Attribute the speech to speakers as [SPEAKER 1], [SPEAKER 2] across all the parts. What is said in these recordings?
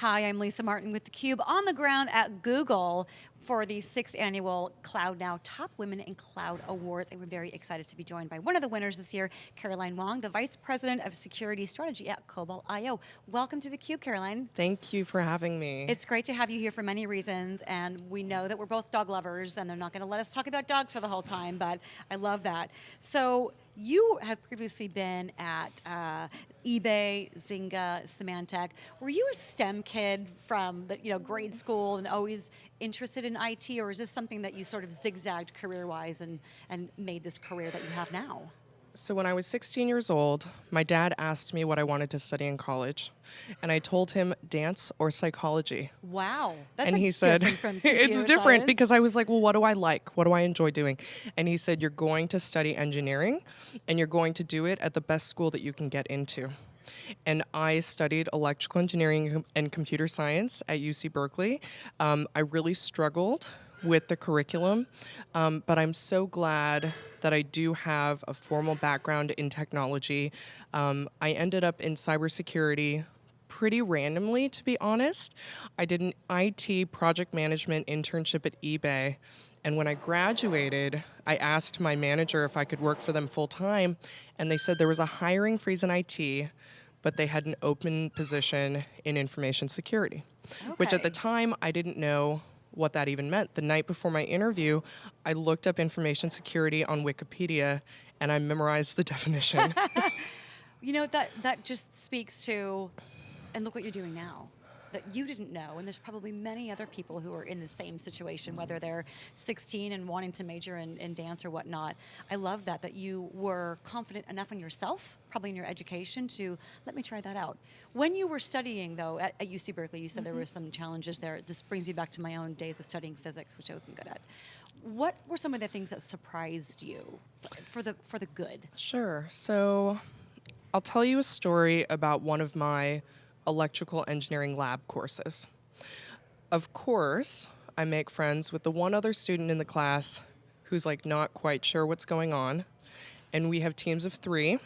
[SPEAKER 1] Hi, I'm Lisa Martin with theCUBE on the ground at Google for the sixth annual Cloud Now Top Women in Cloud Awards. And we're very excited to be joined by one of the winners this year, Caroline Wong, the Vice President of Security Strategy at Cobalt IO. Welcome to theCUBE, Caroline.
[SPEAKER 2] Thank you for having me.
[SPEAKER 1] It's great to have you here for many reasons, and we know that we're both dog lovers, and they're not going to let us talk about dogs for the whole time, but I love that. So, you have previously been at uh, eBay, Zynga, Symantec. Were you a STEM kid from the, you know grade school and always interested in IT, or is this something that you sort of zigzagged career-wise and, and made this career that you have now?
[SPEAKER 2] So when I was 16 years old, my dad asked me what I wanted to study in college, and I told him dance or psychology.
[SPEAKER 1] Wow, that's
[SPEAKER 2] and he said it's different
[SPEAKER 1] science.
[SPEAKER 2] because I was like, well, what do I like? What do I enjoy doing? And he said, you're going to study engineering, and you're going to do it at the best school that you can get into. And I studied electrical engineering and computer science at UC Berkeley. Um, I really struggled with the curriculum, um, but I'm so glad that I do have a formal background in technology. Um, I ended up in cybersecurity pretty randomly, to be honest. I did an IT project management internship at eBay. And when I graduated, I asked my manager if I could work for them full time, and they said there was a hiring freeze in IT, but they had an open position in information security, okay. which at the time I didn't know what that even meant. The night before my interview, I looked up information security on Wikipedia and I memorized the definition.
[SPEAKER 1] you know, that, that just speaks to, and look what you're doing now that you didn't know, and there's probably many other people who are in the same situation, whether they're 16 and wanting to major in, in dance or whatnot. I love that, that you were confident enough in yourself, probably in your education, to let me try that out. When you were studying, though, at, at UC Berkeley, you said mm -hmm. there mm-hmm. were some challenges there. This brings me back to my own days of studying physics, which I wasn't good at. What were some of the things that surprised you for the, for the good?
[SPEAKER 2] Sure. So I'll tell you a story about one of my electrical engineering lab courses. Of course, I make friends with the one other student in the class who's like not quite sure what's going on. And we have teams of three.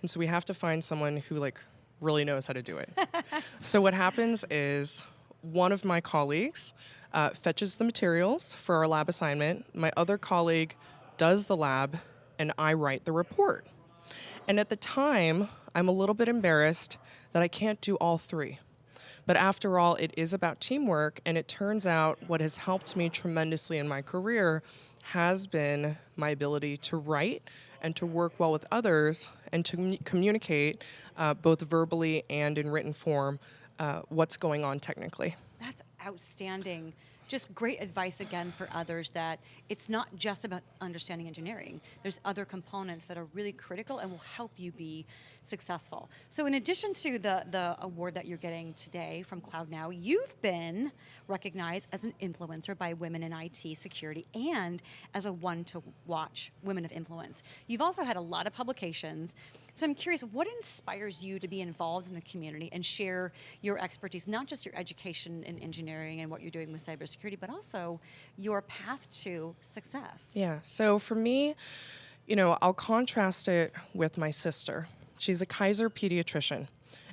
[SPEAKER 2] And so we have to find someone who like really knows how to do it. so what happens is one of my colleagues uh, fetches the materials for our lab assignment. My other colleague does the lab and I write the report. And at the time, I'm a little bit embarrassed that I can't do all three. But after all, it is about teamwork, and it turns out what has helped me tremendously in my career has been my ability to write and to work well with others and to communicate uh, both verbally and in written form uh, what's going on technically.
[SPEAKER 1] That's outstanding just great advice again for others that it's not just about understanding engineering. There's other components that are really critical and will help you be successful. So in addition to the, the award that you're getting today from Cloud Now, you've been recognized as an influencer by Women in IT Security and as a one to watch Women of Influence. You've also had a lot of publications. So I'm curious, what inspires you to be involved in the community and share your expertise, not just your education in engineering and what you're doing with cybersecurity, but also your path to success?
[SPEAKER 2] Yeah, so for me, you know, I'll contrast it with my sister. She's a Kaiser pediatrician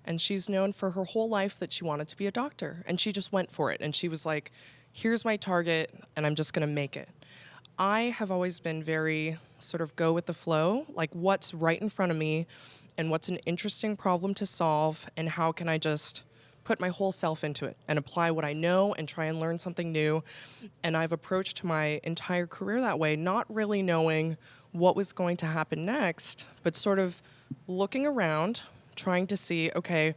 [SPEAKER 2] and she's known for her whole life that she wanted to be a doctor and she just went for it and she was like, here's my target and I'm just gonna make it. I have always been very sort of go with the flow, like what's right in front of me and what's an interesting problem to solve and how can I just put my whole self into it and apply what I know and try and learn something new. And I've approached my entire career that way, not really knowing what was going to happen next, but sort of looking around, trying to see, okay,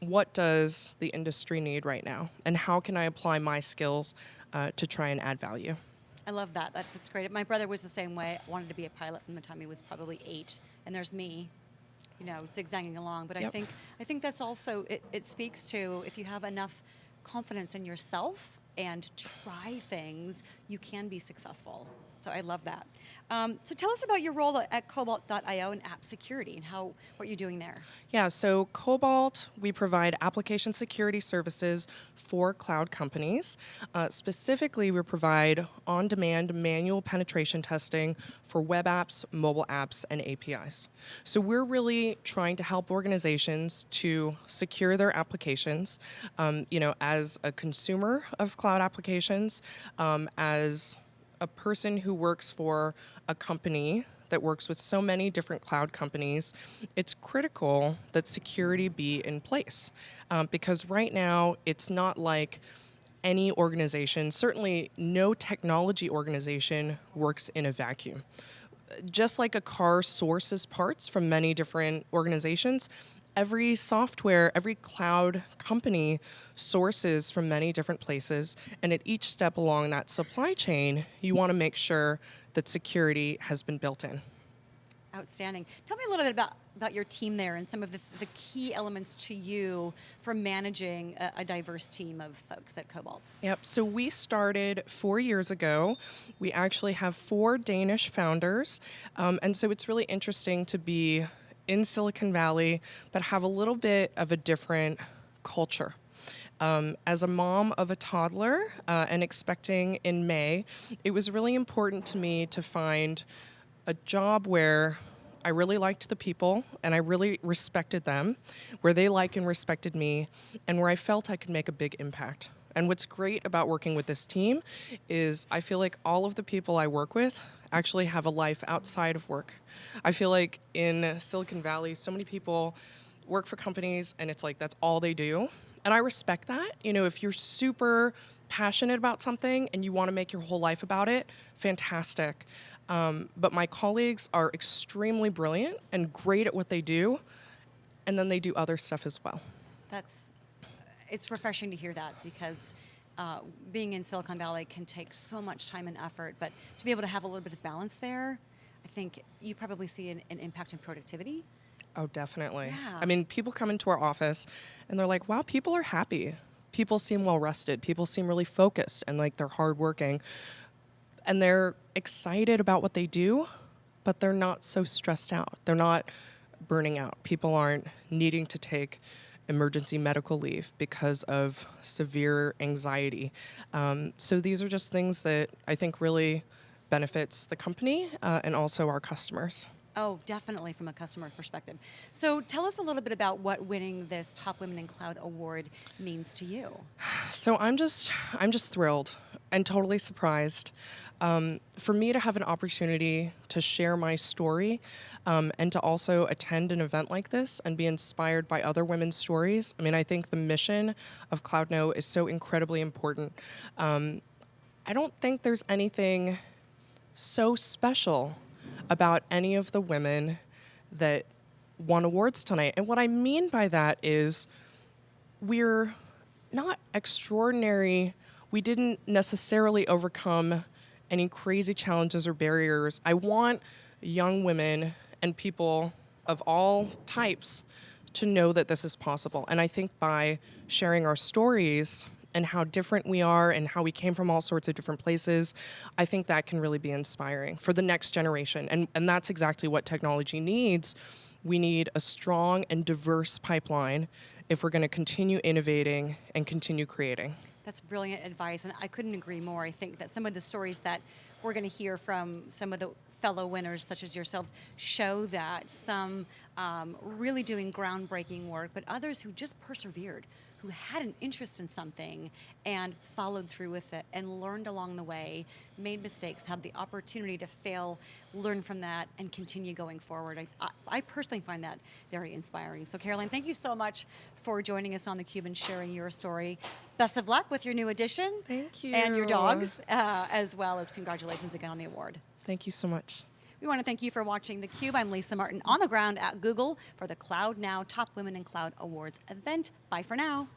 [SPEAKER 2] what does the industry need right now? And how can I apply my skills uh, to try and add value?
[SPEAKER 1] I love that. that. That's great. My brother was the same way. I wanted to be a pilot from the time he was probably eight. And there's me, you know, zigzagging along. But yep. I think I think that's also, it, it speaks to if you have enough confidence in yourself and try things, you can be successful. So I love that. Um, so tell us about your role at Cobalt.io and app security and how what you're doing there.
[SPEAKER 2] Yeah, so Cobalt, we provide application security services for cloud companies. Uh, specifically, we provide on demand manual penetration testing for web apps, mobile apps, and APIs. So we're really trying to help organizations to secure their applications. Um, you know, as a consumer of cloud applications, um, as a person who works for a company that works with so many different cloud companies, it's critical that security be in place. Um, because right now, it's not like any organization, certainly no technology organization, works in a vacuum. Just like a car sources parts from many different organizations, every software, every cloud company sources from many different places. And at each step along that supply chain, you want to make sure that security has been built in.
[SPEAKER 1] Outstanding. Tell me a little bit about, about your team there and some of the, the key elements to you for managing a, a, diverse team of folks at Cobalt.
[SPEAKER 2] Yep, so we started four years ago. We actually have four Danish founders, um, and so it's really interesting to be in Silicon Valley, but have a little bit of a different culture. Um, as a mom of a toddler uh, and expecting in May, it was really important to me to find a job where I really liked the people and I really respected them, where they liked and respected me, and where I felt I could make a big impact. And what's great about working with this team is I feel like all of the people I work with actually have a life outside of work. I feel like in Silicon Valley, so many people work for companies and it's like that's all they do. And I respect that. You know, if you're super passionate about something and you want to make your whole life about it, fantastic. Um, but my colleagues are extremely brilliant and great at what they do, and then they do other stuff as well.
[SPEAKER 1] That's, it's refreshing to hear that because uh, being in Silicon Valley can take so much time and effort, but to be able to have a little bit of balance there, I think you probably see an, an impact in productivity.
[SPEAKER 2] Oh, definitely.
[SPEAKER 1] Yeah.
[SPEAKER 2] I mean, people come into our office and they're like, wow, people are happy. People seem well rested. People seem really focused and like they're hardworking. And they're excited about what they do, but they're not so stressed out. They're not burning out. People aren't needing to take emergency medical leave because of severe anxiety. Um, so these are just things that I think really benefits the company uh, and also our customers.
[SPEAKER 1] Oh, definitely from a customer perspective. So tell us a little bit about what winning this Top Women in Cloud award means to you.
[SPEAKER 2] So I'm just I'm just thrilled and totally surprised. Um, for me to have an opportunity to share my story um, and to also attend an event like this and be inspired by other women's stories. I mean, I think the mission of CloudNOW is so incredibly important. Um, I don't think there's anything so special about any of the women that won awards tonight. And what I mean by that is we're not extraordinary. We didn't necessarily overcome any crazy challenges or barriers. I want young women and people of all types to know that this is possible. And I think by sharing our stories and how different we are and how we came from all sorts of different places, I think that can really be inspiring for the next generation. And, and that's exactly what technology needs. We need a strong and diverse pipeline if we're going to continue innovating and continue creating.
[SPEAKER 1] That's brilliant advice, and I couldn't agree more. I think that some of the stories that we're going to hear from some of the fellow winners, such as yourselves, show that some um, really doing groundbreaking work, but others who just persevered, who had an interest in something and followed through with it and learned along the way, made mistakes, had the opportunity to fail, learn from that, and continue going forward. I, I, I personally find that very inspiring. So Caroline, thank you so much for joining us on theCUBE and sharing your story. Best of luck with your new edition.
[SPEAKER 2] Thank you.
[SPEAKER 1] And your dogs, uh, as well as congratulations again on the award.
[SPEAKER 2] Thank you so much.
[SPEAKER 1] We want to thank you for watching theCUBE. I'm Lisa Martin on the ground at Google for the Cloud Now Top Women in Cloud Awards event. Bye for now.